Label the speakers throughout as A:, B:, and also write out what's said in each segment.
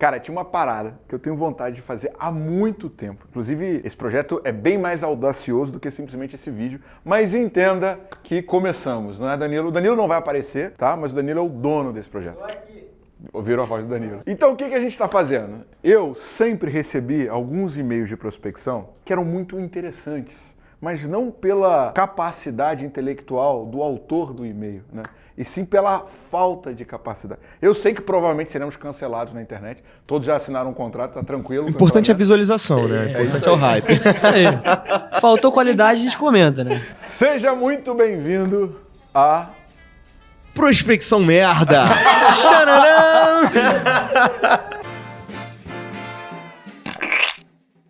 A: Cara, tinha uma parada que eu tenho vontade de fazer há muito tempo. Inclusive, esse projeto é bem mais audacioso do que simplesmente esse vídeo. Mas entenda que começamos, não é, Danilo? O Danilo não vai aparecer, tá? Mas o Danilo é o dono desse projeto. Ouviram a voz do Danilo. Então, o que, que a gente está fazendo? Eu sempre recebi alguns e-mails de prospecção que eram muito interessantes, mas não pela capacidade intelectual do autor do e-mail, né? E sim pela falta de capacidade. Eu sei que provavelmente seremos cancelados na internet, todos já assinaram um contrato, tá tranquilo.
B: O importante é a visualização, né?
C: É,
B: importante é o hype.
C: Isso aí. Faltou qualidade, a gente comenta, né?
A: Seja muito bem-vindo a
B: Prospecção merda!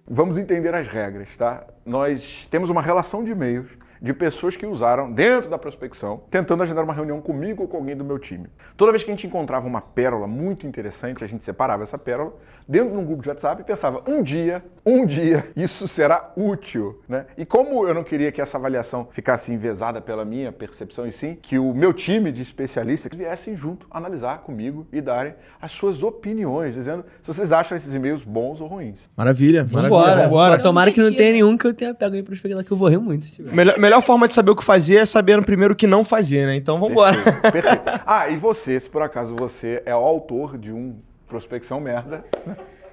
A: Vamos entender as regras, tá? Nós temos uma relação de e-mails de pessoas que usaram dentro da prospecção, tentando agendar uma reunião comigo ou com alguém do meu time. Toda vez que a gente encontrava uma pérola muito interessante, a gente separava essa pérola dentro de um grupo de WhatsApp e pensava, um dia, um dia, isso será útil, né? E como eu não queria que essa avaliação ficasse envezada pela minha percepção e sim que o meu time de especialistas viessem junto analisar comigo e darem as suas opiniões, dizendo se vocês acham esses e-mails bons ou ruins.
B: Maravilha, maravilha.
C: Vambora.
B: Vambora.
C: Tomara que não tenha nenhum que eu tenha pego aí pra pegar que eu vou rir muito se tiver.
B: Melhor, melhor forma de saber o que fazer é saber primeiro o que não fazer, né? Então vambora.
A: Perfeito, perfeito. Ah, e você, se por acaso você é o autor de um prospecção merda,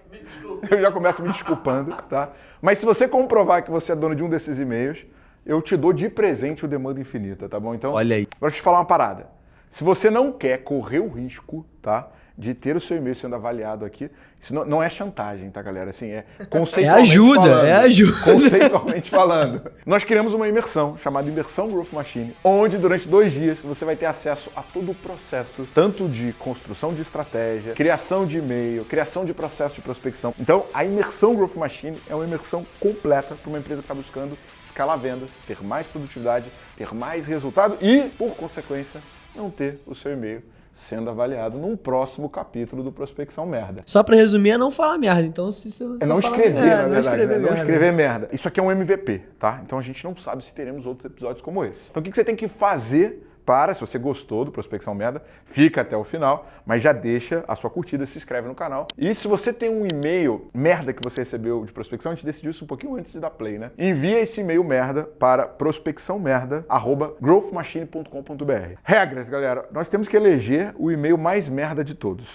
A: eu já começo me desculpando, tá? Mas se você comprovar que você é dono de um desses e-mails, eu te dou de presente o demanda infinita, tá bom? Então,
B: Olha aí.
A: Agora deixa eu te falar uma parada. Se você não quer correr o risco, tá? De ter o seu e-mail sendo avaliado aqui, isso não, não é chantagem, tá, galera? Assim, é conceitualmente
C: ajuda,
A: falando.
C: é ajuda.
A: Conceitualmente falando. Nós criamos uma imersão chamada Imersão Growth Machine, onde durante dois dias você vai ter acesso a todo o processo, tanto de construção de estratégia, criação de e-mail, criação de processo de prospecção. Então, a Imersão Growth Machine é uma imersão completa para uma empresa que está buscando escalar vendas, ter mais produtividade, ter mais resultado e, por consequência, não ter o seu e-mail sendo avaliado num próximo capítulo do Prospecção Merda.
C: Só pra resumir, é não falar merda. Então, se você
A: É não escrever,
C: é,
A: na
C: não
A: verdade.
C: escrever
A: né? Não
C: merda.
A: escrever merda. Isso aqui é um MVP, tá? Então a gente não sabe se teremos outros episódios como esse. Então o que você tem que fazer para, se você gostou do Prospecção Merda, fica até o final, mas já deixa a sua curtida, se inscreve no canal. E se você tem um e-mail merda que você recebeu de prospecção, a gente decidiu isso um pouquinho antes de dar play, né? Envia esse e-mail merda para prospecçãomerda@growthmachine.com.br. Regras, galera. Nós temos que eleger o e-mail mais merda de todos,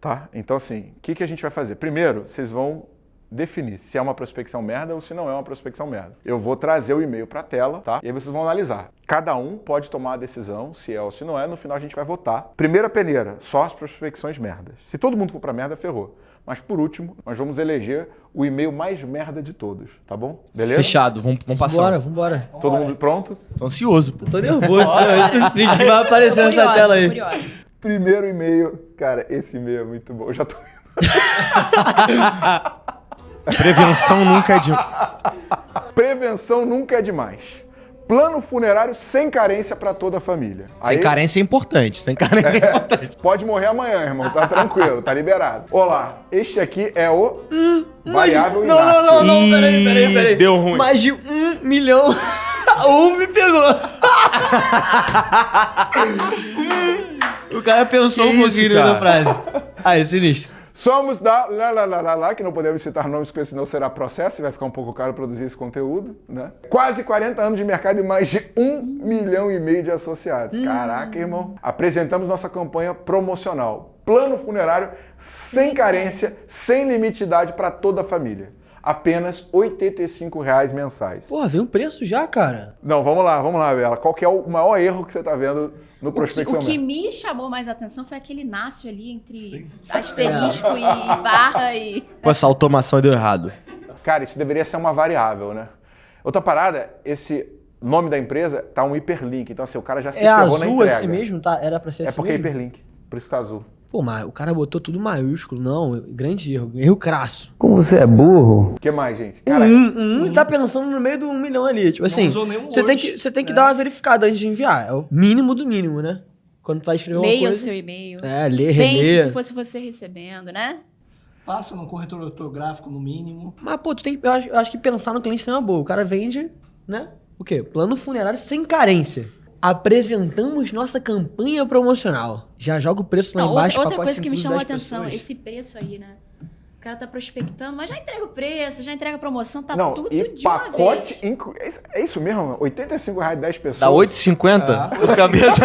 A: tá? Então assim, o que, que a gente vai fazer? Primeiro, vocês vão definir se é uma prospecção merda ou se não é uma prospecção merda. Eu vou trazer o e-mail para a tela, tá? E aí vocês vão analisar. Cada um pode tomar a decisão se é ou se não é. No final a gente vai votar. Primeira peneira, só as prospecções merdas. Se todo mundo for para merda, ferrou. Mas por último, nós vamos eleger o e-mail mais merda de todos, tá bom? Beleza?
B: Fechado, vamos, vamos passar.
C: Vambora, vambora.
A: Todo mundo pronto?
B: Tô ansioso, pô.
C: Tô nervoso. Isso sim, que vai aparecer nessa
D: Curiosa,
C: tela aí.
D: curiosa.
A: Primeiro e-mail. Cara, esse e-mail é muito bom. Eu já tô
B: Prevenção nunca é de.
A: Prevenção nunca é demais. Plano funerário sem carência para toda a família.
B: Sem
A: Aí-
B: carência é importante. Sem carência é importante.
A: Pode morrer amanhã, irmão. Tá tranquilo, tá liberado. Olá, este aqui é o variável
C: Não, não,
A: Inácio.
C: não, não, peraí, peraí, peraí.
B: Deu ruim.
C: Mais de um milhão. um me pegou. o cara pensou
B: Que
C: um
B: isso,
C: pouquinho
B: cara?
C: na frase. Aí, sinistro.
A: Somos da lá, lá, lá, lá, lá, que não podemos citar nomes, porque senão será processo e vai ficar um pouco caro produzir esse conteúdo, né? Quase 40 anos de mercado e mais de um milhão e meio de associados. Caraca, irmão. Apresentamos nossa campanha promocional. Plano funerário sem carência, sem limite de idade para toda a família. Apenas 85 reais mensais.
C: Porra, veio um preço já, cara.
A: Não, vamos lá, vamos lá, Bela. Qual que é o maior erro que você está vendo no
D: O que,
A: prospecção
D: o que me chamou mais atenção foi aquele Inácio ali entre asterisco e barra e.
B: Pô, essa automação deu errado.
A: Cara, isso deveria ser uma variável, né? Outra parada, esse nome da empresa tá um hiperlink. Então, assim, o cara já se
C: É
A: ferrou na
C: azul
A: entrega.
C: assim mesmo, tá? Era pra ser
A: É
C: assim
A: porque é
C: mesmo?
A: hiperlink. Por isso tá azul.
C: Pô, mas o cara botou tudo maiúsculo. Não, grande erro. Erro crasso.
E: Como você é burro?
A: O que mais, gente? Cara,
C: Um, um, tá pensando no meio do um milhão ali. Tipo assim,
E: usou nenhum
C: você tem que, você tem que dar uma verificada antes de enviar. É o mínimo do mínimo, né? Quando tu vai escrever uma
D: Leia o
C: coisa...
D: seu e-mail.
C: É, lê,
D: Pense
C: relê.
D: se fosse você recebendo, né?
E: Passa no corretor ortográfico no mínimo.
C: Mas, pô, tu tem que, eu acho, eu acho que pensar no cliente tem uma boa. O cara vende, né? O quê? Plano funerário sem carência. Apresentamos nossa campanha promocional. Já joga o preço lá
D: Não,
C: embaixo.
D: outra, outra coisa que me chamou a
C: 10
D: atenção,
C: pessoas.
D: esse preço aí, né? O cara tá prospectando, mas já entrega o preço, já entrega a promoção, tá
A: não,
D: tudo
A: e
D: de uma
A: pacote.
D: vez.
A: inclu- É isso- é isso mesmo? 85 reais 10 pessoas.
B: Dá 8,50 por cabeça.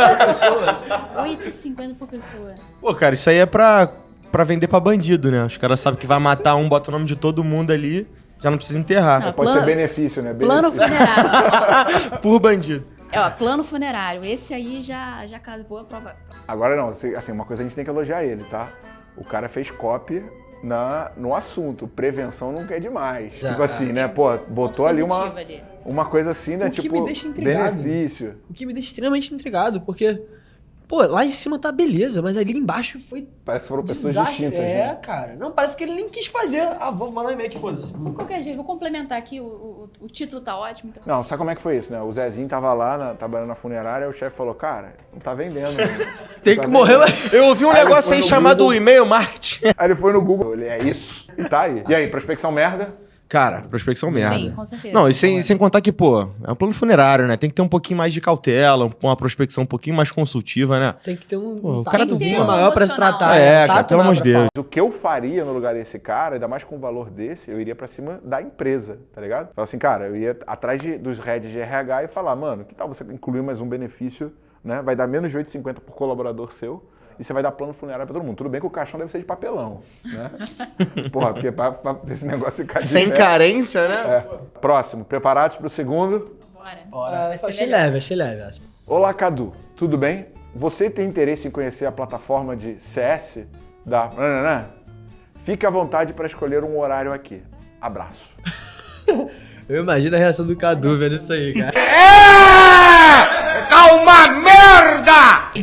D: 8,50 por pessoa.
B: Pô, cara, isso aí é pra, pra vender pra bandido, né? Os caras sabem que vai matar um, bota o nome de todo mundo ali, já não precisa enterrar.
D: Não,
A: Pode
D: Plano-
A: ser benefício, né?
D: Plano
A: Benefício.
D: funerário.
B: Por bandido.
D: É, ó, plano funerário. Esse aí já, já cavou a prova.
A: Agora não, assim, uma coisa a gente tem que elogiar ele, tá? O cara fez copy na, no assunto. Prevenção nunca é demais.
C: Já.
A: Tipo assim, né? Pô, botou ali uma,
D: ali.
A: uma coisa assim, né?
C: O que
A: tipo,
C: me deixa intrigado.
A: benefício.
C: O que me deixa extremamente intrigado, porque, pô, lá em cima tá beleza, mas ali embaixo foi
A: Parece que foram pessoas
C: desastre.
A: distintas,
C: É,
A: né?
C: cara. Não, parece que ele nem quis fazer. Ah, vou mandar um e-mail que foda-se.
D: De qualquer jeito, vou complementar aqui, o, o, o título tá ótimo. Então...
A: Não, sabe como é que foi isso, né? O Zezinho tava lá, na, trabalhando na funerária, o chefe falou, cara, não tá vendendo. né?
C: Tem
A: Não
C: que
A: tá
C: morrer,
A: vendendo."
C: mas...
B: Eu ouvi um
A: Aí
B: negócio aí chamado
A: Google.
B: e-mail marketing.
A: Aí ele foi no Google, ele, é isso. E tá aí. E aí, prospecção merda?
B: Cara, prospecção merda.
D: Sim, com certeza.
B: Não, e sem, sem contar que, pô, é um plano funerário, né? Tem que ter um pouquinho mais de cautela, um- uma prospecção um pouquinho mais consultiva, né?
C: Tem que ter um,
B: Pô, o cara do
C: um
B: Google.
C: maior pra se tratar.
B: É,
C: um
B: cara,
C: tato
B: pelo amor de Deus.
A: Mas o que eu faria no lugar desse cara, ainda mais com um valor desse, eu iria pra cima da empresa, tá ligado? Falar assim, cara, eu ia atrás de- dos heads de RH e falar, mano, que tal você incluir mais um benefício, né? Vai dar menos de 8,50 por colaborador seu e você vai dar plano funerário pra todo mundo. Tudo bem que o caixão deve ser de papelão, né? Porra, porque pra, pra esse negócio ficar de
B: Sem
A: pé-
B: carência, né?
A: É. Próximo, preparados pro segundo?
D: Bora.
E: Bora.
D: Isso vai ser
C: Achei
D: melhor.
C: leve, achei leve.
A: Olá, Cadu, tudo bem? Você tem interesse em conhecer a plataforma de CS da... Nananã? Fique à vontade para escolher um horário aqui. Abraço.
C: Eu imagino a reação do Cadu vendo isso aí, cara.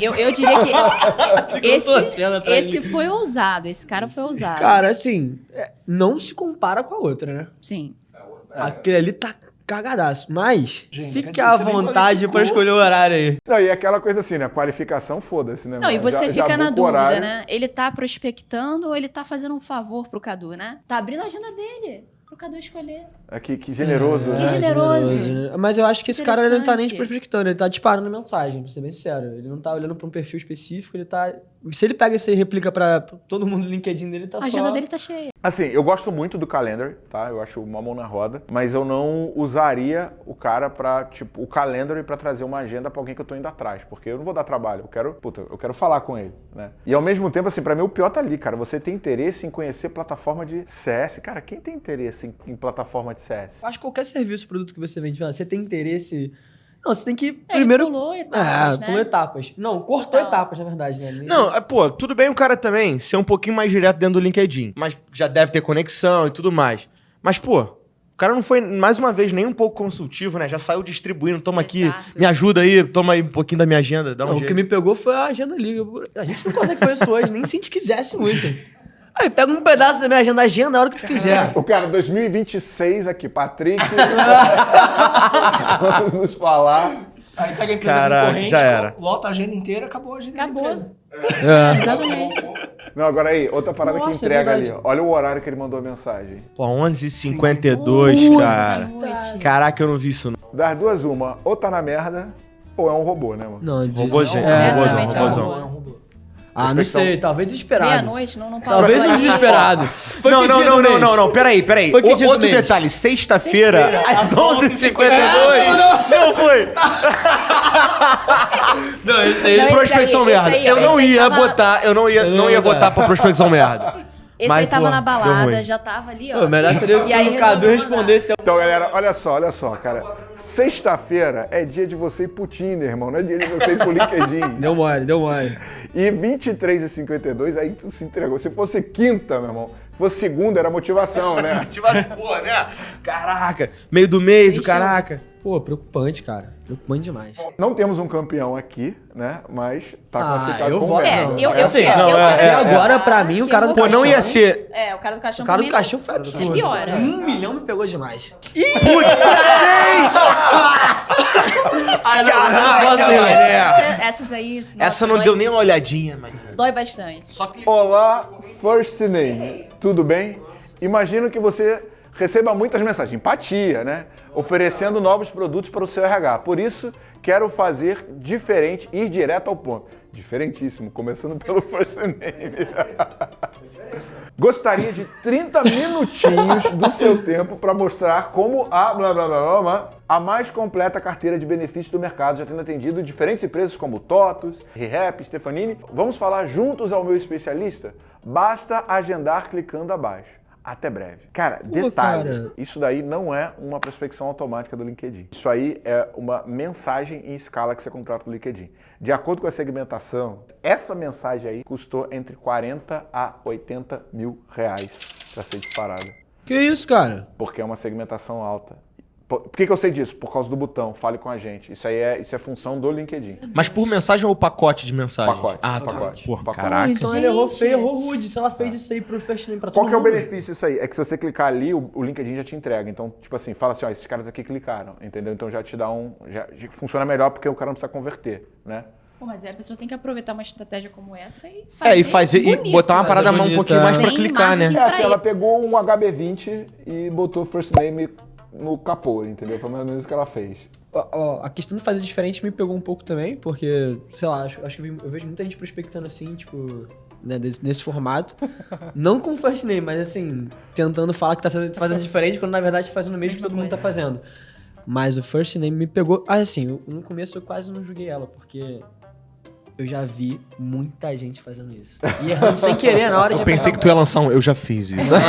D: Eu, eu diria que esse,
C: atrás
D: esse foi ousado. Esse cara foi ousado.
C: Cara, assim, é, não se compara com a outra, né?
D: Sim.
C: Aquele ali tá cagadaço. Mas,
E: Gente,
C: fique à vontade pra
E: qualificou.
C: escolher o horário aí.
A: Não, e aquela coisa assim, né? Qualificação, foda-se, né?
D: Não, e você
A: Já- já
D: fica na
A: buca o
D: dúvida,
A: horário.
D: né? Ele tá prospectando ou ele tá fazendo um favor pro Cadu, né? Tá abrindo a agenda dele. Cadu escolher.
A: É, que, que generoso,
D: Que
A: né?
D: generoso.
C: né? Mas eu acho que esse cara ele não tá nem
D: Interessante.
C: prospectando, ele tá disparando mensagem, pra ser bem sincero. Ele não tá olhando pra um perfil específico, ele tá. Se ele pega isso e replica pra pra todo mundo no LinkedIn dele, tá
D: A
C: só.
D: agenda dele tá cheia.
A: Assim, eu gosto muito do calendar, tá? Eu acho uma mão na roda, mas eu não usaria o cara pra, tipo, o calendar pra trazer uma agenda pra alguém que eu tô indo atrás, porque eu não vou dar trabalho, eu quero, puta, eu quero falar com ele, né? E ao mesmo tempo, assim, pra mim o pior tá ali, cara. Você tem interesse em conhecer plataforma de CS, cara, quem tem interesse em, em plataforma de CS?
C: Eu Acho que qualquer serviço, produto que você vende, você tem interesse. Não, você tem que
D: É,
C: primeiro.
D: Ele pulou
C: É,
D: etapas, né?
C: pulou etapas. Não, cortou
D: Não.
C: etapas, na verdade, né? Nem-
B: Não, é, pô, tudo bem o cara também ser um pouquinho mais direto dentro do LinkedIn. Mas já deve ter conexão e tudo mais. Mas, pô, o cara não foi, mais uma vez, nem um pouco consultivo, né? Já saiu distribuindo. Toma aqui,
D: Exato.
B: me ajuda aí, toma aí um pouquinho da minha agenda, dá um
C: Não, o que me pegou foi a agenda liga. A gente não consegue fazer isso hoje, nem se a gente quisesse muito. Aí, pega um pedaço da minha agenda, agenda a hora que tu quiser.
A: O cara, 2026 aqui, Patrick, vamos nos falar.
E: Aí pega a empresa
B: Caraca,
E: concorrente,
B: já era.
E: lota a agenda inteira, acabou a agenda
D: Acabou.
E: da empresa.
D: Exatamente.
A: Não, agora aí, outra parada que
C: Nossa, é
A: entrega ali.
C: verdade.
A: ó. Olha o horário que ele mandou a mensagem.
B: Pô, 11h52, cara. Caraca, eu não vi isso, não.
A: Das duas, uma, ou tá na merda, ou é um robô, né, mano?
C: Não, diz-
B: Robôzinho,
C: é,
B: robôzão,
D: é um
B: robôzão.
D: robô.
E: É um robô.
C: Ah, não sei, talvez desesperado.
D: Meia-noite, não, não pode.
C: Talvez um desesperado. Foi
B: não, não, não, não, não, não, peraí, peraí.
C: Foi que
B: O- outro detalhe, sexta-feira, às 11h52.
C: Não foi! Não, isso aí.
D: Não, esse
B: prospecção merda.
D: aí,
B: eu não ia botar, eu não ia, não ia
C: ia
B: votar pra prospecção merda.
D: Esse
B: Mas,
D: aí tava
B: pô,
D: na balada, já tava ali, ó.
C: Pô, melhor seria se
D: E aí
C: o Cadu respondesse.
A: Então, galera, olha só, olha só, cara. Sexta-feira é dia de você ir pro Tinder, irmão. Não é dia de você ir pro LinkedIn.
C: Deu mole, deu mole.
A: E 23 e 52, aí tu se entregou. Se fosse quinta, meu irmão, se fosse segunda, era motivação, né?
B: Assim, pô, né? Caraca, meio do mês, o caraca.
C: Pô, preocupante, cara. Preocupante demais.
A: Não temos um campeão aqui, né? Mas tá
C: Ah,
A: classificado
C: eu
A: merda.
D: É,
C: Não,
D: eu,
C: é
D: eu,
C: assim,
D: eu,
B: não,
D: eu
B: é-
D: quero
B: é-
C: agora, pra mim, o cara
D: eu
C: do
D: vou-
B: Pô, não ia ser.
D: É, o cara do caixão
C: O cara do cachorro foi absurdo.
D: piora.
C: Um milhão me pegou demais.
B: Putz, Caraca, mané.
D: Essa- Essas aí.
B: Essa não deu nem uma olhadinha, mano.
D: Dói bastante.
B: Só que
A: Olá, First Name. Tudo bem? Imagino que você receba muitas mensagens, empatia, né? Oferecendo novos produtos para o seu RH. Por isso, quero fazer diferente, ir direto ao ponto. Diferentíssimo, começando pelo First Name. gostaria de 30 minutinhos do seu tempo para mostrar como a blá blá blá blá a mais completa carteira de benefícios do mercado, já tendo atendido diferentes empresas como TOTUS, ReHap, Stefanini. Vamos falar juntos ao meu especialista? Basta agendar clicando abaixo. Até breve. Cara, detalhe,
C: cara.
A: isso daí não é uma prospecção automática do LinkedIn. Isso aí é uma mensagem em escala que você contrata do LinkedIn. De acordo com a segmentação, essa mensagem aí custou entre 40 a 80 mil reais para ser disparada.
C: Que isso, cara?
A: Porque é uma segmentação alta. Por que, que eu sei disso? Por causa do botão, fale com a gente. Isso aí é, isso é função do LinkedIn.
B: Mas por mensagem ou pacote de mensagem?
A: Pacote,
B: Ah, tá.
A: pacote,
B: Porra,
A: pacote.
B: caraca.
C: então ele errou
D: Gente.
C: feio, errou rude. Se ela fez isso aí pro First Name pra todo
A: Qual que é o
C: mundo.
A: benefício disso aí? É que se você clicar ali, o, o LinkedIn já te entrega. Então, tipo assim, fala assim, ó, esses caras aqui clicaram, entendeu? Então já te dá um... Já, já funciona melhor porque o cara não precisa converter, né?
D: Pô, mas aí a pessoa tem que aproveitar uma estratégia como essa e
B: É, e fazer e
D: bonito.
B: botar uma
C: Fazer
B: parada um
C: bonito,
B: pouquinho
C: é.
B: mais pra
D: Sem
B: clicar, né?
A: É, assim, ela pegou um HB20 e botou first name no capô, entendeu? Foi mais ou menos isso que ela fez.
C: Ó, ó, a questão de fazer diferente me pegou um pouco também, porque, sei lá, acho, acho que eu vejo muita gente prospectando assim, tipo, né, desse- nesse formato. Não com first name, mas assim, tentando falar que tá sendo- fazendo diferente, quando na verdade tá fazendo o mesmo que todo mundo tá fazendo. Mas o first name me pegou. Ah, assim, eu- no começo eu quase não julguei ela, porque eu já vi muita gente fazendo isso. E errando sem querer na hora de
B: Eu pensei que tu ia lançar um. Eu já fiz isso.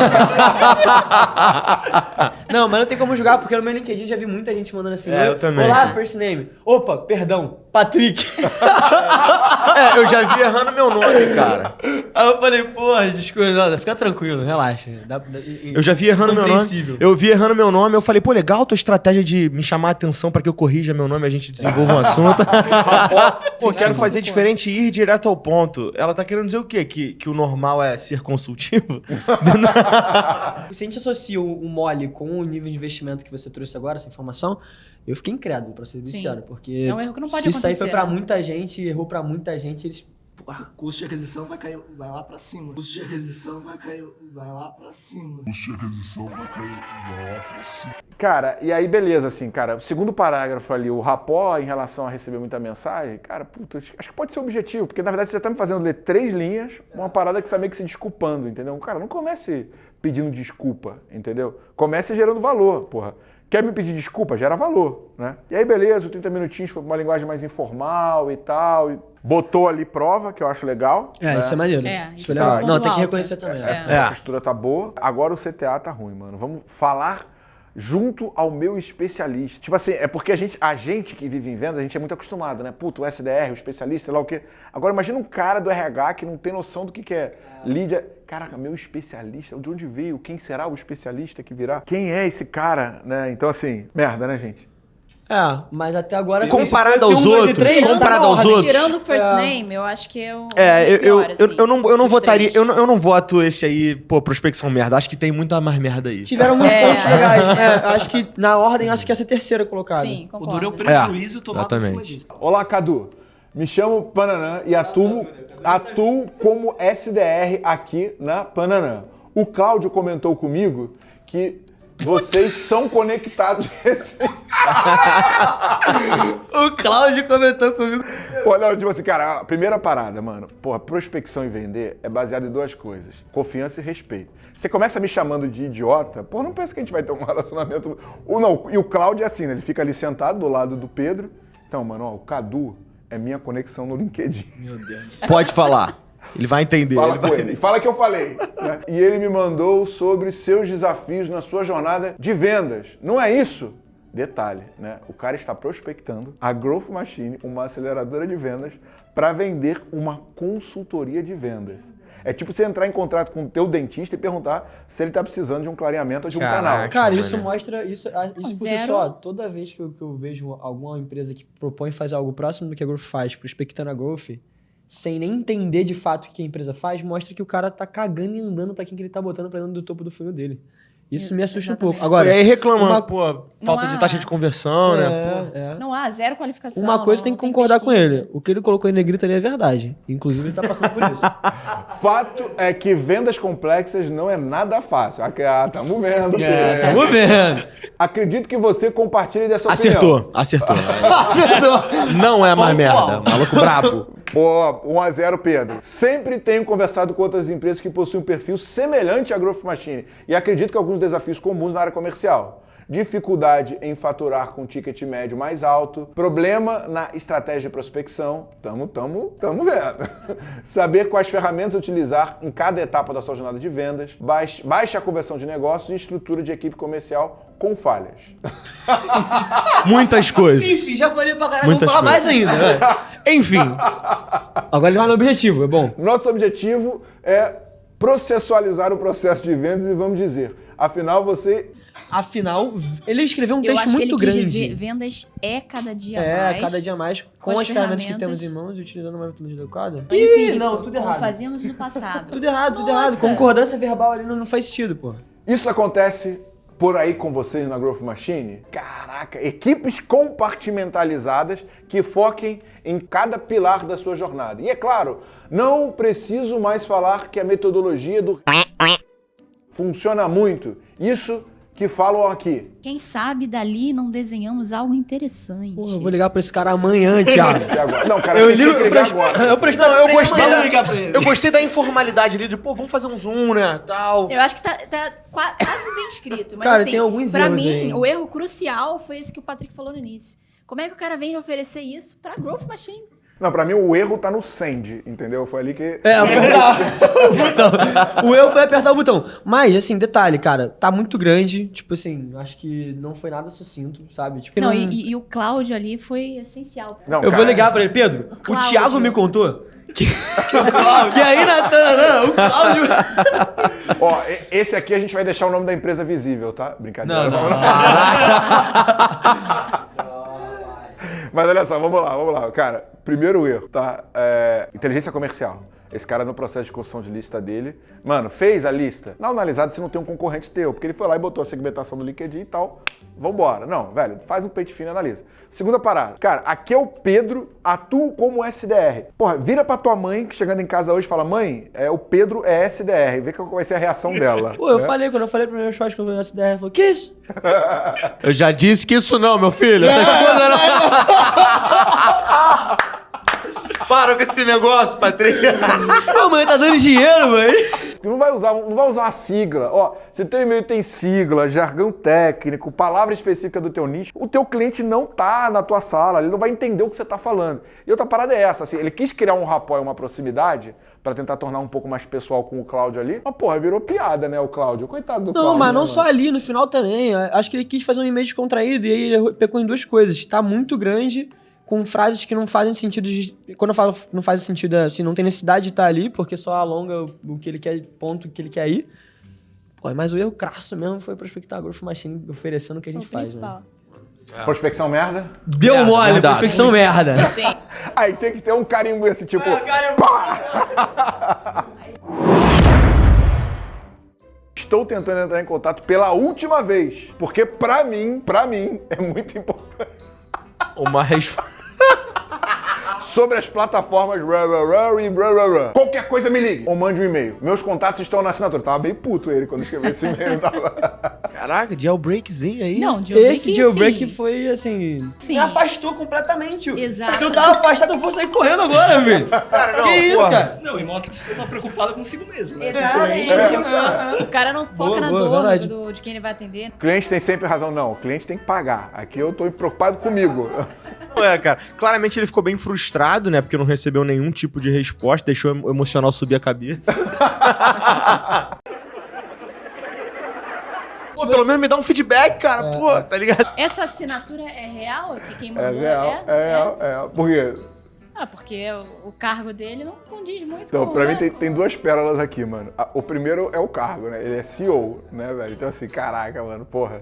C: Não, mas não tem como julgar, porque no meu LinkedIn já vi muita gente mandando assim.
B: É, eu
C: "Oi,
B: também.
C: Olá, first name. Opa, perdão, Patrick.
B: é, eu já vi errando meu nome, cara.
C: Aí eu falei, porra, desculpa, não, fica tranquilo, relaxa. Dá- dá-
B: Eu já vi errando meu nome. Eu vi errando meu nome. Eu falei, pô, legal tua estratégia de me chamar a atenção pra que eu corrija meu nome e a gente desenvolva um assunto. pô, quero fazer diferente e ir direto ao ponto. Ela tá querendo dizer o quê? Que, que o normal é ser consultivo?
C: Se a gente associa o, o mole com o nível de investimento que você trouxe agora, essa informação, eu fiquei incrédulo, pra ser sincero. Porque
D: É um erro que não pode
C: se isso aí foi
D: acontecer,
C: pra
D: né?
C: muita gente, errou pra muita gente, eles...
E: O custo de aquisição vai cair, vai lá pra cima. O custo de aquisição vai cair, vai lá pra cima.
A: Cara, e aí beleza, assim, cara, o segundo parágrafo ali, o rapó em relação a receber muita mensagem, cara, puta, acho que pode ser o objetivo, porque na verdade você tá me fazendo ler três linhas, uma parada que você tá meio que se desculpando, entendeu? Cara, não comece pedindo desculpa, entendeu? Comece gerando valor, porra. Quer me pedir desculpa? Gera valor, né? E aí, beleza, o 30 minutinhos foi pra uma linguagem mais informal e tal, e botou ali prova, que eu acho legal.
C: É,
A: né?
C: isso é maneiro.
D: É,
C: isso
D: isso
C: é legal.
D: um
C: Não, tem que
D: alto.
C: reconhecer também.
D: É.
A: Essa essa estrutura tá boa. Agora o CTA tá ruim, mano. Vamos falar junto ao meu especialista. Tipo assim, é porque a gente, a gente que vive em vendas, a gente é muito acostumado, né? Puto, o SDR, o especialista, sei lá o quê. Agora imagina um cara do RH que não tem noção do que, que é lead. Caraca, meu especialista, de onde veio? Quem será o especialista que virá? Quem é esse cara, né? Então assim, merda, né, gente?
C: É, mas até agora...
B: Comparado
C: se
B: aos outros,
C: três, tá
B: comparado aos outros.
D: Tirando o first
C: É.
D: name, eu acho que é um
B: É,
D: dos
B: eu, eu, eu,
D: assim,
B: eu não, eu não votaria. Eu não, eu não voto esse aí, pô, prospecção merda. Acho que tem muita mais merda aí.
C: Tiveram muitos
D: É.
C: pontos legais. É, acho que na ordem, acho que essa é a terceira colocada.
D: Sim,
E: O
D: concordo.
E: duro é o prejuízo tomado em cima disso.
A: Olá, Cadu. Me chamo Pananã e atuo, atuo como SDR aqui na Pananã. O Cláudio comentou comigo que vocês são conectados.
C: O Cláudio comentou comigo.
A: Não, tipo assim, cara, a primeira parada, mano, porra, prospecção e vender é baseado em duas coisas: confiança e respeito. Você começa me chamando de idiota, pô, não pensa que a gente vai ter um relacionamento. Ou não, e o Cláudio é assim, né? Ele fica ali sentado do lado do Pedro. Então, mano, ó, o Cadu é minha conexão no LinkedIn.
B: Pode falar. Ele vai entender.
A: Fala
B: ele
A: com
B: vai-
A: ele. Fala que eu falei. né? E ele me mandou sobre seus desafios na sua jornada de vendas. Não é isso? Detalhe, né? O cara está prospectando a Growth Machine, uma aceleradora de vendas, para vender uma consultoria de vendas. É tipo você entrar em contrato com o teu dentista e perguntar se ele está precisando de um clareamento ou de um
B: Caraca.
A: canal.
C: Cara, isso mostra. Isso, isso por si só, toda vez que eu, que eu vejo alguma empresa que propõe fazer algo próximo do que a Growth faz, prospectando a Growth, sem nem entender de fato o que a empresa faz, mostra que o cara tá cagando e andando pra quem que ele tá botando pra dentro do topo do funil dele. Isso me assusta um pouco.
D: Exatamente.
C: Agora,
B: e aí reclama,
C: uma-
B: pô, falta de
D: há-
B: taxa de conversão, né? Pô.
C: é, é.
D: Não há zero qualificação.
C: Uma coisa
D: não-
C: tem que concordar com ele. O que ele colocou em negrito ali é verdade. Inclusive, ele tá passando por isso.
A: Fato é que vendas complexas não é nada fácil. Ah, que- tamo vendo. Pedro.
C: É, tamo vendo.
A: Acredito que você compartilhe dessa opinião.
B: Acertou, acertou. Não é mais merda. Maluco brabo.
A: Pô, 1x0, Pedro. Sempre tenho conversado com outras empresas que possuem um perfil semelhante à Growth Machine e acredito que alguns desafios comuns na área comercial. Dificuldade em faturar com ticket médio mais alto, problema na estratégia de prospecção, tamo, tamo, tamo vendo. Saber quais ferramentas utilizar em cada etapa da sua jornada de vendas, baixa, baixa conversão de negócios e estrutura de equipe comercial com falhas.
B: Muitas coisas.
C: Enfim, já falei pra caralho,
B: Muitas
C: vou falar
B: coisas.
C: mais ainda. né?
B: Enfim.
C: Agora ele vai no objetivo, é bom.
A: Nosso objetivo é processualizar o processo de vendas e vamos dizer, afinal você
C: Afinal, ele escreveu um
D: Eu
C: texto
D: acho que ele
C: muito
D: quis
C: grande.
D: dizer vendas é cada dia
C: é,
D: mais.
C: cada dia mais, com,
D: com
C: as
D: as
C: ferramentas que
D: ferramentas.
C: temos em mãos e utilizando uma metodologia adequada. Ih, não, tudo
D: como
C: errado.
D: fazíamos no passado.
C: Tudo errado, tudo
D: Nossa.
C: errado. Concordância verbal ali não, não faz sentido, pô.
A: Isso acontece por aí com vocês na Growth Machine? Caraca, equipes compartimentalizadas que foquem em cada pilar da sua jornada. E é claro, não preciso mais falar que a metodologia do funciona muito. Isso que falam aqui.
D: Quem sabe dali não desenhamos algo interessante.
C: Porra, eu vou ligar pra esse cara amanhã, Thiago.
A: Não, cara,
C: Eu
A: eu
C: li,
A: tinha que
C: eu,
A: ligar
C: pres-
A: agora.
C: eu, pres- não, eu gostei da,
E: pra.
B: Eu gostei da informalidade ali, de, pô, vamos fazer um zoom, né, tal.
D: Eu acho que tá, tá qua- quase bem escrito. Mas
C: Cara,
D: assim,
C: tem alguns
D: pra
C: erros
D: mim,
C: aí.
D: o erro crucial foi esse que o Patrick falou no início. Como é que o cara vem oferecer isso pra Growth Machine?
A: Não, pra mim o erro tá no send, entendeu? Foi ali que.
C: É, apertar o botão. O eu foi apertar o botão. Mas, assim, detalhe, cara, tá muito grande. Tipo assim, acho que não foi nada sucinto, sabe? Tipo,
D: Não, e, e- e o Cláudio ali foi essencial.
A: Não,
C: Eu vou
A: cara,
C: ligar pra ele. Pedro, o,
D: Cláudio.
C: Thiago me contou que, que aí na Tananã, o Cláudio...
A: Ó, esse aqui a gente vai deixar o nome da empresa visível, tá? Brincadeira.
B: Não, não.
A: Mas olha só, vamos lá, vamos lá. Cara, primeiro erro, tá? É, inteligência comercial. Esse cara no processo de construção de lista dele, mano, fez a lista. Não analisado se não tem um concorrente teu, porque ele foi lá e botou a segmentação do LinkedIn e tal. Vambora. Não, velho, faz um pente fino e analisa. Segunda parada. Cara, aqui é o Pedro, atuo como SDR. Porra, vira pra tua mãe que chegando em casa hoje e fala: mãe, é, o Pedro é SDR. Vê qual vai ser a reação dela.
C: Pô, eu
A: né?
C: falei, quando eu falei pro meu churrasco que eu essa ideia, ele falou, que isso?
B: Eu já disse que isso não, meu filho. Essas coisas não. Para com esse negócio, Patrick.
C: Pô, mãe, tá dando dinheiro, mãe.
A: Não vai usar, não vai usar a sigla. Ó, se o teu e-mail tem sigla, jargão técnico, palavra específica do teu nicho, o teu cliente não tá na tua sala, ele não vai entender o que você tá falando. E outra parada é essa, assim, ele quis criar um rapport, uma proximidade, pra tentar tornar um pouco mais pessoal com o Cláudio ali. Mas, porra, virou piada, né, o Cláudio? Coitado do
C: Não,
A: Cláudio.
C: mas
A: né,
C: não
A: mano?
C: só ali, no final também. Acho que ele quis fazer um e-mail descontraído e aí ele pecou em duas coisas. Tá muito grande, com frases que não fazem sentido. de- Quando eu falo não faz sentido, é assim, não tem necessidade de estar ali, porque só alonga o, o que ele quer, ponto que ele quer ir. Pô, mas o erro crasso mesmo foi prospectar a Growth Machine oferecendo o que a
D: O
C: gente faz. Né?
D: principal.
A: Prospecção merda?
C: Deu
B: Merda,
C: mole,
B: verdade.
C: perfeição merda.
D: Sim.
A: Aí tem que ter um carimbo esse tipo. pá! Estou tentando entrar em contato pela última vez, porque pra mim, pra mim, é muito importante.
B: Uma resposta.
A: Sobre as plataformas e. Qualquer coisa me ligue ou mande um e-mail. Meus contatos estão na assinatura. Tava bem puto ele quando escreveu esse e-mail. Tava...
B: Caraca, jailbreakzinho aí.
D: Não, jailbreak,
C: Esse jailbreak
D: sim.
C: foi assim.
D: Sim.
C: Me afastou completamente.
D: Exato.
C: Se eu tava afastado, eu vou sair correndo agora, velho.
B: Cara, não,
C: que isso,
B: porra.
C: cara?
E: Não, e mostra que você tá preocupado consigo mesmo, né?
D: Exatamente.
C: É.
D: O cara não foca
C: Boa,
D: na
C: boa,
D: dor do- de quem ele vai atender.
A: O cliente tem sempre razão. Não, o cliente tem que pagar. Aqui eu tô preocupado comigo.
B: Não é, cara. Claramente ele ficou bem frustrado, né? Porque não recebeu nenhum tipo de resposta, deixou o emocional subir a cabeça. Pô, pelo menos me dá um feedback, cara, pô, tá ligado?
D: Essa assinatura é real? Que quem
A: É
D: mandou
A: real, é real, é real. Por quê?
D: Ah, porque o, cargo dele não condiz muito
A: Então,
D: com,
A: pra
D: né?
A: mim tem, tem duas pérolas aqui, mano. O primeiro é o cargo, né? Ele é CEO, né, velho? Então, assim, caraca, mano, porra,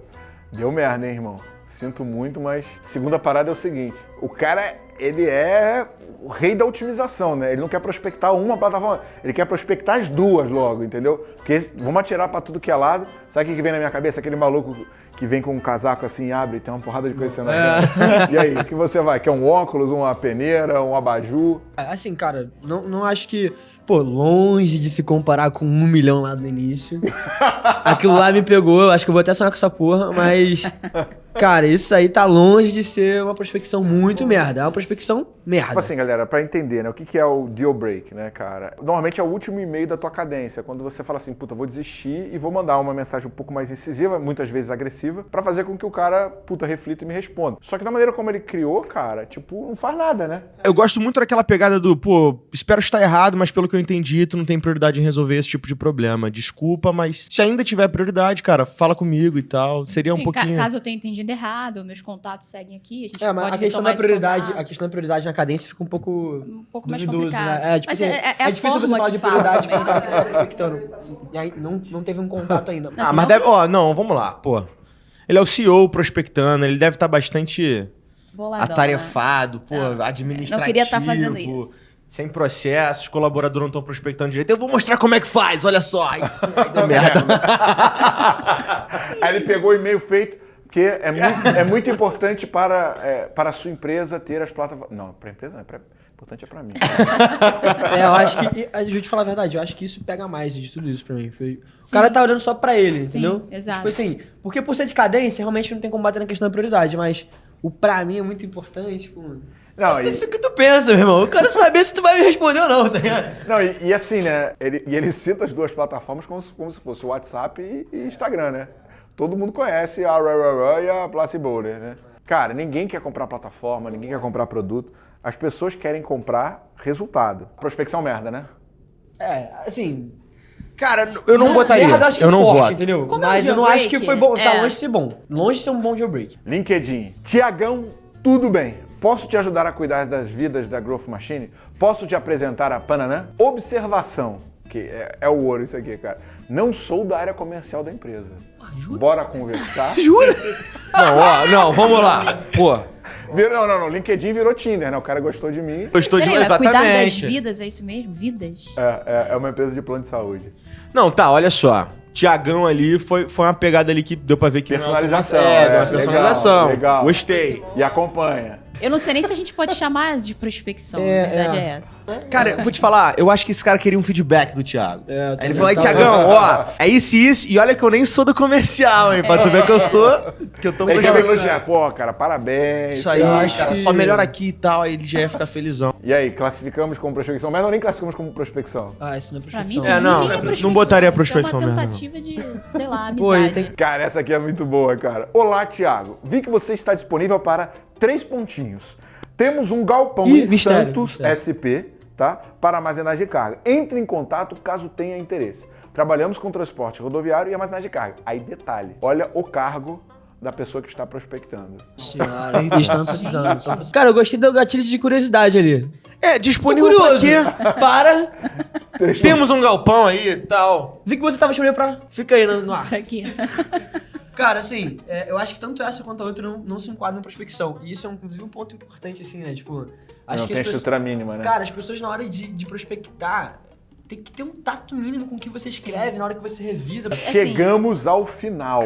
A: deu merda, hein, irmão? Sinto muito, mas. Segunda parada é o seguinte: o cara, ele é o rei da otimização, né? Ele não quer prospectar uma plataforma, ele quer prospectar as duas logo, entendeu? Porque vamos atirar pra tudo que é lado. Sabe o que vem na minha cabeça? Aquele maluco que vem com um casaco assim, abre e tem uma porrada de coisa sendo assim. E aí, o que você vai? Quer um óculos, uma peneira, um abajur?
C: Assim, cara, não, não acho que. Pô, longe de se comparar com um milhão lá no início. Aquilo lá me pegou, acho que eu vou até sonhar com essa porra, mas. Cara, isso aí tá longe de ser uma prospecção muito merda. É uma prospecção merda.
A: Tipo assim, galera, pra entender, né? O que, que é o deal break, né, cara? Normalmente é o último e-mail da tua cadência, quando você fala assim, puta, vou desistir e vou mandar uma mensagem um pouco mais incisiva, muitas vezes agressiva, pra fazer com que o cara, puta, reflita e me responda. Só que da maneira como ele criou, cara, tipo, não faz nada, né?
B: Eu gosto muito daquela pegada do, pô, espero estar errado, mas pelo que eu entendi, tu não tem prioridade em resolver esse tipo de problema. Desculpa, mas se ainda tiver prioridade, cara, fala comigo e tal. Seria um
D: Sim, ca-
B: pouquinho.
D: caso eu tenha entendido errado, meus contatos seguem aqui, a gente
C: É, mas
D: pode
C: a questão
D: retomar
C: da prioridade, a questão da prioridade na cadência fica um pouco
D: um pouco mais
C: duvidoso,
D: complicado.
C: né? É, tipo
D: Mas
C: assim,
D: é, é, é a
C: difícil você falar de prioridade
D: também,
C: com o cara
D: né?
C: que tá prospectando. E aí não, não teve um contato ainda.
B: Ah,
D: Assim,
B: mas
D: não-
B: deve. Ó, não, vamos lá, pô. Ele é o CEO prospectando, ele deve estar bastante
D: Boladão, né?
B: atarefado, pô,
D: Não,
B: administrativo.
D: não queria estar fazendo isso.
B: Sem processos, os colaboradores não estão prospectando direito. Eu vou mostrar como é que faz, olha só. Aí, aí deu merda.
A: Aí ele pegou o e-mail feito, porque é muito, é muito importante para, é, para a sua empresa ter as plataformas. Não, para a empresa não, é pra, importante é para mim.
C: É, eu acho que. e, Deixa eu te falar a verdade, eu acho que isso pega mais de tudo isso pra mim. Foi- O cara tá olhando só pra ele,
D: Sim,
C: entendeu?
D: exato.
C: Tipo assim, porque por ser de cadência, realmente não tem como bater na questão da prioridade, mas o pra mim é muito importante, tipo.
A: Não, e,
C: Isso que tu pensa, meu irmão. Eu quero saber se tu vai me responder ou não, tá ligado?
A: não, e, e assim, né? Ele, e ele cita as duas plataformas como se, como se fosse o WhatsApp e, e Instagram, né? Todo mundo conhece a Rarara e a Placebo, né? Cara, ninguém quer comprar plataforma, ninguém quer comprar produto. As pessoas querem comprar resultado. Prospecção merda, né?
C: É, assim.
B: Cara, eu não botaria.
C: merda, eu acho que
B: eu não
C: forte,
B: voto.
C: entendeu?
D: Como é
C: mas eu não acho que foi bom. Tá
D: É.
C: longe de ser bom. Longe de ser um bom jailbreak.
A: LinkedIn. Tiagão, tudo bem. Posso te ajudar a cuidar das vidas da Growth Machine? Posso te apresentar a Pananã? Observação, que é, é o ouro isso aqui, cara. Não sou da área comercial da empresa. Bora conversar?
B: Jura? Não, ó, não, vamos lá. Pô,
A: Não, não, não. LinkedIn virou Tinder, né? O cara gostou de mim.
B: gostou de
D: Peraí, mas cuidar das
B: exatamente.
D: vidas, é isso mesmo? Vidas?
A: É, é, é uma empresa de plano de saúde.
B: Não, tá, olha só. Tiagão ali foi, foi uma pegada ali que deu pra ver que. é
A: Personalização.
B: É,
A: é,
B: uma
A: legal,
B: personalização.
A: legal.
B: Gostei.
A: E acompanha.
D: Eu não sei nem se a gente pode chamar de prospecção,
C: É,
D: a verdade
C: é.
D: é, essa.
B: Cara, eu vou te falar, eu acho que esse cara queria um feedback do Thiago.
C: É,
B: Aí ele falou, Tiagão, ó, é isso e isso, e olha que eu nem sou do comercial, hein, pra tu ver que eu sou, que eu tô
A: Ele quer elogiar. Pô, cara, parabéns.
B: Isso aí, cara,
C: que-
B: só melhor aqui e tal, aí ele já ia ficar felizão.
A: E aí, classificamos como prospecção merda ou nem classificamos como prospecção?
C: Ah, isso não é
D: Pra mim,
C: prospecção.
B: É, não,
D: é
B: não
D: prospecção,
B: botaria prospecção
D: É uma
B: mesmo, não.
D: tentativa de, sei lá,
C: Pô,
D: amizade.
C: tem
A: Cara, essa aqui é muito boa, cara. Olá, Thiago. Vi que você está disponível para três pontinhos. Temos um galpão
C: Ih,
A: em
C: mistério,
A: Santos
C: mistério.
A: SP, tá? Para armazenagem de carga. Entre em contato caso tenha interesse. Trabalhamos com transporte rodoviário e armazenagem de carga. Aí, detalhe. Olha o cargo da pessoa que está prospectando.
C: Senhora, estão precisando. Cara, eu gostei do gatilho de curiosidade ali.
B: É, disponível
C: curioso.
B: pra quê?
C: Para.
B: Temos um galpão aí e tal.
C: Vi que você tava disponível pra. Fica aí no, no ar.
D: Pra quê?
C: Cara, assim, é, eu acho que tanto essa quanto a outra não, não se enquadram em prospecção. E isso é, inclusive, um ponto importante, assim, né? Tipo, acho
A: Não
C: que
A: tem
C: as pessoas,
A: estrutura mínima, né?
C: Cara, as pessoas na hora de, de prospectar tem que ter um tato mínimo com o que você escreve, na hora que você revisa.
D: assim,
A: Chegamos ao final.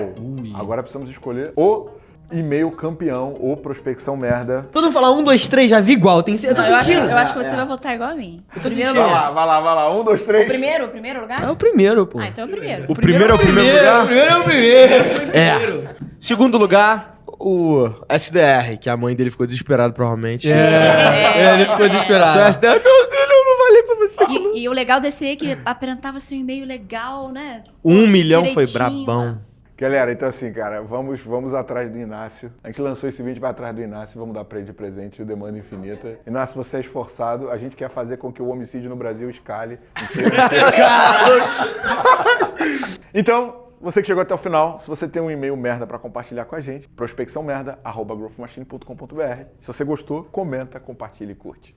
A: Agora precisamos escolher o e-mail campeão ou prospecção merda.
C: Todo mundo fala um, dois, três, já vi igual. Tem, eu tô
D: Não, eu, acho,
C: sentindo.
D: eu acho que você
A: É.
D: vai votar igual a mim.
C: Eu tô
D: primeiro
C: sentindo.
A: Vai lá, vai lá, vai lá. Um, dois,
D: O
A: três.
D: primeiro? O primeiro lugar?
C: É o primeiro, pô.
D: Ah, então é o primeiro.
B: O primeiro é o primeiro
C: O
B: lugar.
C: primeiro é o primeiro.
B: É. Segundo lugar, o SDR, que a mãe dele ficou desesperada, provavelmente.
C: É, ele ficou desesperado.
B: Seu SDR, meu Deus, eu não falei pra você.
D: E, e o legal desse é que apresentava assim, um e-mail legal, né?
B: Um milhão foi
D: Direitinho,
B: brabão.
A: Galera, então assim, cara, vamos, vamos atrás do Inácio. A gente lançou esse vídeo, vai atrás do Inácio, vamos dar pra ele de presente o Demanda Infinita. Inácio, você é esforçado, a gente quer fazer com que o homicídio no Brasil escale. então, você que chegou até o final, se você tem um e-mail merda pra compartilhar com a gente, prospecçãomerda.growthmachine.com.br. Se você gostou, comenta, compartilha e curte.